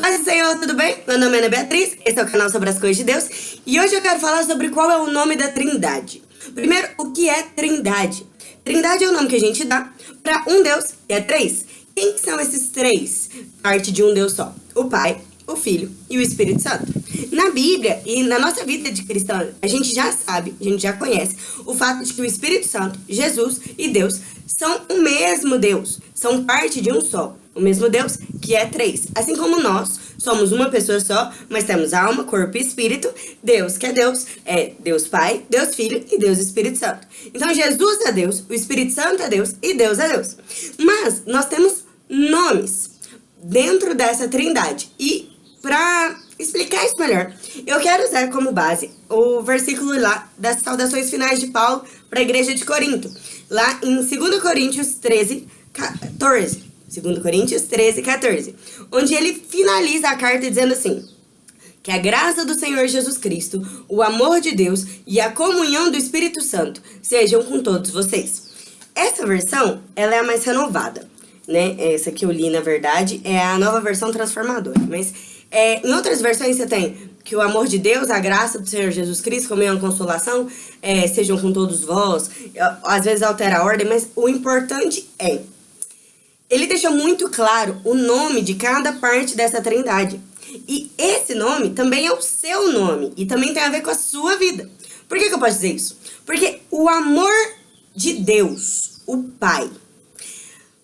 Paz do Senhor, tudo bem? Meu nome é Ana Beatriz, esse é o canal sobre as coisas de Deus e hoje eu quero falar sobre qual é o nome da trindade. Primeiro, o que é trindade? Trindade é o nome que a gente dá para um Deus, que é três. Quem são esses três? Parte de um Deus só. O Pai, o Filho e o Espírito Santo. Na Bíblia e na nossa vida de cristã, a gente já sabe, a gente já conhece o fato de que o Espírito Santo, Jesus e Deus são o mesmo Deus, são parte de um só. O mesmo Deus que é três. Assim como nós somos uma pessoa só, mas temos alma, corpo e espírito, Deus que é Deus, é Deus Pai, Deus Filho e Deus Espírito Santo. Então Jesus é Deus, o Espírito Santo é Deus e Deus é Deus. Mas nós temos nomes dentro dessa trindade. E para explicar isso melhor, eu quero usar como base o versículo lá das saudações finais de Paulo para a igreja de Corinto, lá em 2 Coríntios 13, 14. 2 Coríntios 13, 14, onde ele finaliza a carta dizendo assim, que a graça do Senhor Jesus Cristo, o amor de Deus e a comunhão do Espírito Santo sejam com todos vocês. Essa versão, ela é a mais renovada, né? Essa que eu li, na verdade, é a nova versão transformadora, mas é, em outras versões você tem que o amor de Deus, a graça do Senhor Jesus Cristo, é uma consolação, é, sejam com todos vós. Às vezes altera a ordem, mas o importante é... Ele deixa muito claro o nome de cada parte dessa trindade. E esse nome também é o seu nome e também tem a ver com a sua vida. Por que, que eu posso dizer isso? Porque o amor de Deus, o Pai.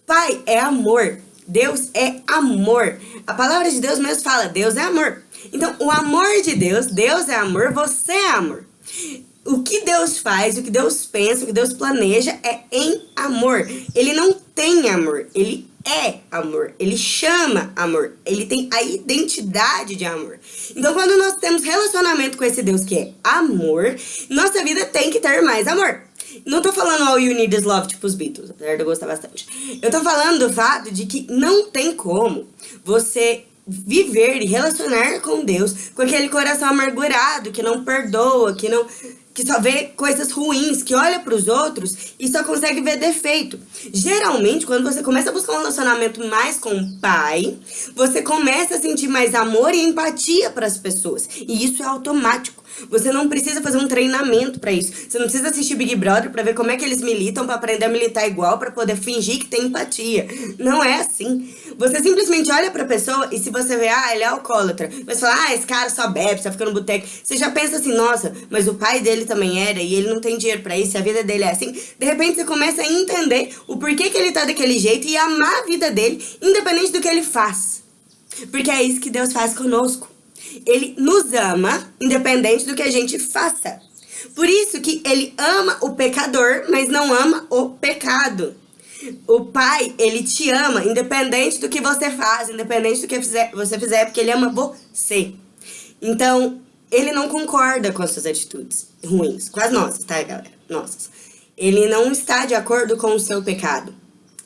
Pai é amor. Deus é amor. A palavra de Deus mesmo fala, Deus é amor. Então, o amor de Deus, Deus é amor, você é amor. O que Deus faz, o que Deus pensa, o que Deus planeja é em amor. Ele não tem amor, ele é amor, ele chama amor, ele tem a identidade de amor. Então, quando nós temos relacionamento com esse Deus que é amor, nossa vida tem que ter mais amor. Não tô falando all you need is love, tipo os Beatles, apesar de eu gostar bastante. Eu tô falando do fato de que não tem como você viver e relacionar com Deus com aquele coração amargurado, que não perdoa, que não que só vê coisas ruins, que olha para os outros e só consegue ver defeito. Geralmente, quando você começa a buscar um relacionamento mais com o pai, você começa a sentir mais amor e empatia para as pessoas. E isso é automático. Você não precisa fazer um treinamento para isso. Você não precisa assistir Big Brother para ver como é que eles militam, para aprender a militar igual, para poder fingir que tem empatia. Não é assim. Você simplesmente olha pra pessoa e se você vê, ah, ele é alcoólatra, mas fala, ah, esse cara só bebe, só fica no boteco. Você já pensa assim, nossa, mas o pai dele também era e ele não tem dinheiro pra isso, a vida dele é assim. De repente você começa a entender o porquê que ele tá daquele jeito e amar a vida dele, independente do que ele faz. Porque é isso que Deus faz conosco. Ele nos ama, independente do que a gente faça. Por isso que ele ama o pecador, mas não ama o pecado. O pai, ele te ama, independente do que você faz, independente do que você fizer, porque ele ama você. Então, ele não concorda com as suas atitudes ruins, com as nossas, tá, galera? Nossas. Ele não está de acordo com o seu pecado,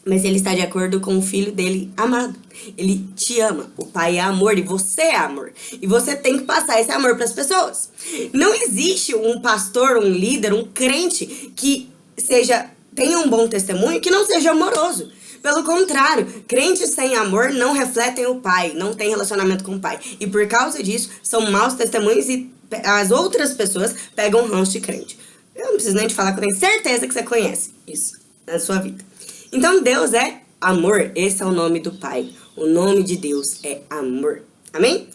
mas ele está de acordo com o filho dele amado. Ele te ama. O pai é amor e você é amor. E você tem que passar esse amor para as pessoas. Não existe um pastor, um líder, um crente que seja tenha um bom testemunho que não seja amoroso. Pelo contrário, crentes sem amor não refletem o pai, não tem relacionamento com o pai. E por causa disso, são maus testemunhos e as outras pessoas pegam ranço de crente. Eu não preciso nem te falar que eu tenho certeza que você conhece isso na sua vida. Então Deus é amor, esse é o nome do pai. O nome de Deus é amor. Amém?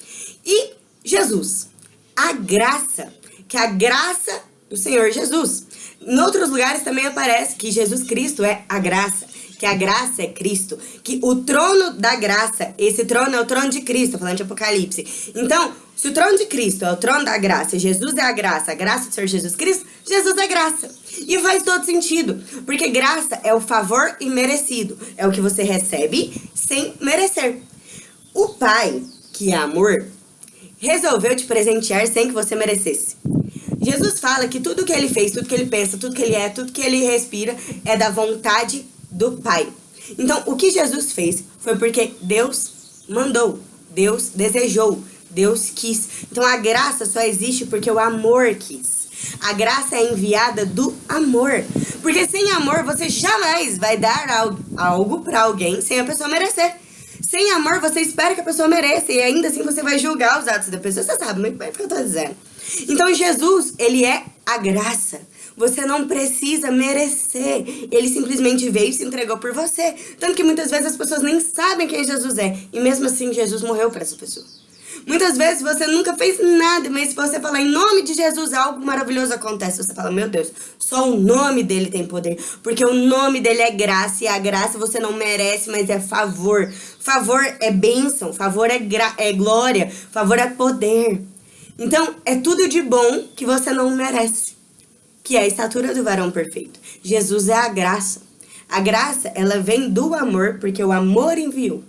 E Jesus, a graça, que a graça do Senhor Jesus. Em outros lugares também aparece que Jesus Cristo é a graça, que a graça é Cristo, que o trono da graça, esse trono é o trono de Cristo, falando de Apocalipse. Então, se o trono de Cristo é o trono da graça, Jesus é a graça, a graça do Senhor Jesus Cristo, Jesus é graça. E faz todo sentido, porque graça é o favor imerecido, é o que você recebe sem merecer. O Pai, que é amor, resolveu te presentear sem que você merecesse. Jesus fala que tudo que ele fez, tudo que ele pensa, tudo que ele é, tudo que ele respira é da vontade do Pai. Então, o que Jesus fez foi porque Deus mandou, Deus desejou, Deus quis. Então, a graça só existe porque o amor quis. A graça é enviada do amor. Porque sem amor, você jamais vai dar algo para alguém sem a pessoa merecer. Sem amor, você espera que a pessoa mereça e ainda assim você vai julgar os atos da pessoa. Você sabe muito bem o que eu tô dizendo. Então, Jesus, ele é a graça. Você não precisa merecer. Ele simplesmente veio e se entregou por você. Tanto que muitas vezes as pessoas nem sabem quem Jesus é. E mesmo assim, Jesus morreu para essa pessoa. Muitas vezes você nunca fez nada, mas se você falar em nome de Jesus, algo maravilhoso acontece. Você fala, meu Deus, só o nome dele tem poder. Porque o nome dele é graça, e a graça você não merece, mas é favor. Favor é bênção, favor é, é glória, favor é poder. Então, é tudo de bom que você não merece. Que é a estatura do varão perfeito. Jesus é a graça. A graça, ela vem do amor, porque o amor enviou.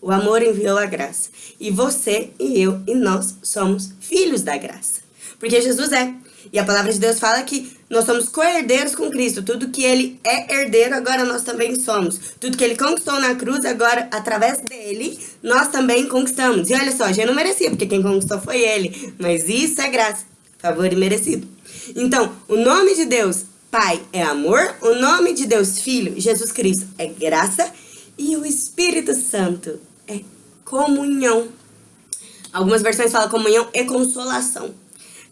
O amor enviou a graça. E você e eu e nós somos filhos da graça. Porque Jesus é. E a palavra de Deus fala que nós somos co-herdeiros com Cristo. Tudo que ele é herdeiro, agora nós também somos. Tudo que ele conquistou na cruz, agora, através dele, nós também conquistamos. E olha só, já não merecia, porque quem conquistou foi ele. Mas isso é graça, favor e merecido. Então, o nome de Deus, Pai, é amor. O nome de Deus, Filho, Jesus Cristo, é graça. E o Espírito Santo é comunhão. Algumas versões falam comunhão e consolação.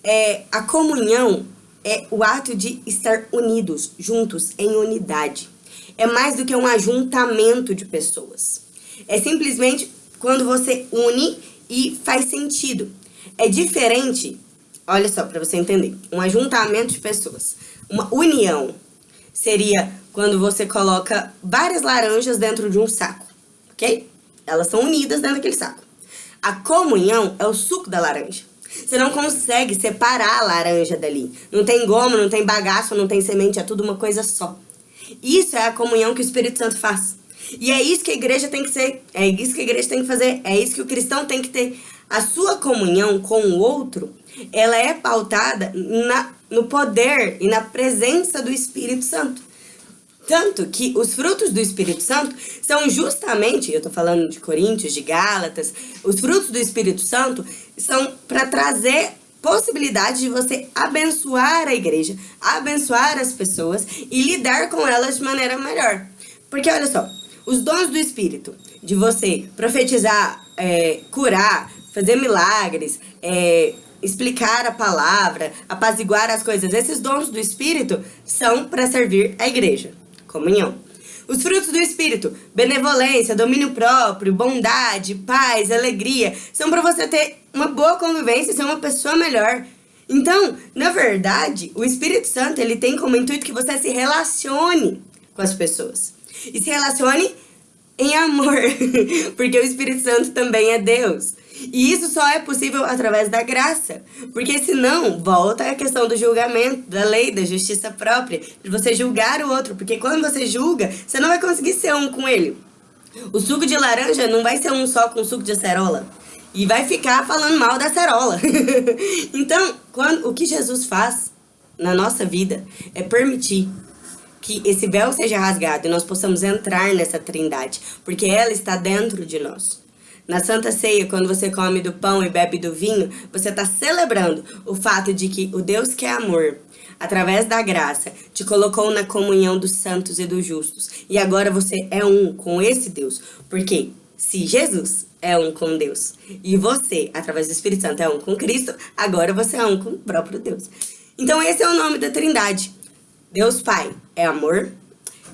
É, a comunhão é o ato de estar unidos, juntos, em unidade. É mais do que um ajuntamento de pessoas. É simplesmente quando você une e faz sentido. É diferente, olha só, para você entender, um ajuntamento de pessoas. Uma união seria quando você coloca várias laranjas dentro de um saco, ok? Elas são unidas dentro daquele saco. A comunhão é o suco da laranja. Você não consegue separar a laranja dali. Não tem goma, não tem bagaço, não tem semente, é tudo uma coisa só. Isso é a comunhão que o Espírito Santo faz. E é isso que a igreja tem que ser, é isso que a igreja tem que fazer, é isso que o cristão tem que ter. A sua comunhão com o outro, ela é pautada na, no poder e na presença do Espírito Santo. Tanto que os frutos do Espírito Santo são justamente, eu estou falando de Coríntios, de Gálatas, os frutos do Espírito Santo são para trazer possibilidade de você abençoar a igreja, abençoar as pessoas e lidar com elas de maneira melhor. Porque olha só, os dons do Espírito, de você profetizar, é, curar, fazer milagres, é, explicar a palavra, apaziguar as coisas, esses dons do Espírito são para servir a igreja comunhão. Os frutos do Espírito, benevolência, domínio próprio, bondade, paz, alegria, são para você ter uma boa convivência ser uma pessoa melhor. Então, na verdade, o Espírito Santo ele tem como intuito que você se relacione com as pessoas. E se relacione em amor, porque o Espírito Santo também é Deus. E isso só é possível através da graça. Porque senão, volta a questão do julgamento, da lei, da justiça própria, de você julgar o outro. Porque quando você julga, você não vai conseguir ser um com ele. O suco de laranja não vai ser um só com suco de acerola. E vai ficar falando mal da acerola. então, quando, o que Jesus faz na nossa vida é permitir que esse véu seja rasgado e nós possamos entrar nessa trindade, porque ela está dentro de nós. Na Santa Ceia, quando você come do pão e bebe do vinho, você está celebrando o fato de que o Deus que é amor, através da graça, te colocou na comunhão dos santos e dos justos. E agora você é um com esse Deus. Porque se Jesus é um com Deus e você, através do Espírito Santo, é um com Cristo, agora você é um com o próprio Deus. Então esse é o nome da trindade. Deus Pai é amor,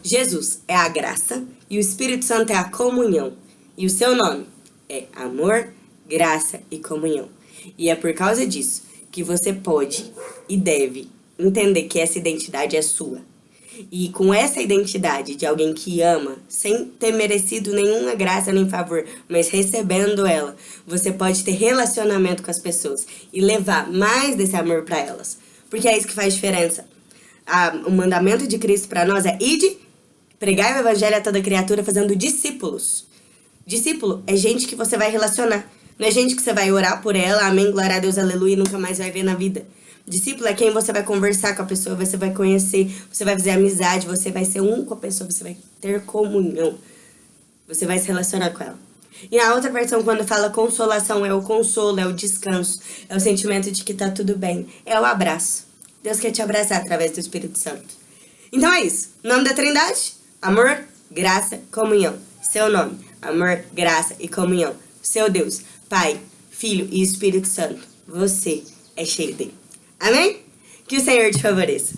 Jesus é a graça e o Espírito Santo é a comunhão. E o seu nome é amor, graça e comunhão. E é por causa disso que você pode e deve entender que essa identidade é sua. E com essa identidade de alguém que ama, sem ter merecido nenhuma graça nem favor, mas recebendo ela, você pode ter relacionamento com as pessoas e levar mais desse amor para elas. Porque é isso que faz diferença. O mandamento de Cristo para nós é ide, pregar o evangelho a toda criatura fazendo discípulos. Discípulo é gente que você vai relacionar. Não é gente que você vai orar por ela, amém, glória a Deus, aleluia, e nunca mais vai ver na vida. Discípulo é quem você vai conversar com a pessoa, você vai conhecer, você vai fazer amizade, você vai ser um com a pessoa, você vai ter comunhão. Você vai se relacionar com ela. E a outra versão, quando fala consolação, é o consolo, é o descanso, é o sentimento de que tá tudo bem, é o abraço. Deus quer te abraçar através do Espírito Santo. Então é isso. Nome da Trindade? Amor, graça, comunhão. Seu nome. Amor, graça e comunhão. Seu Deus, Pai, Filho e Espírito Santo, você é cheio dele. Amém? Que o Senhor te favoreça.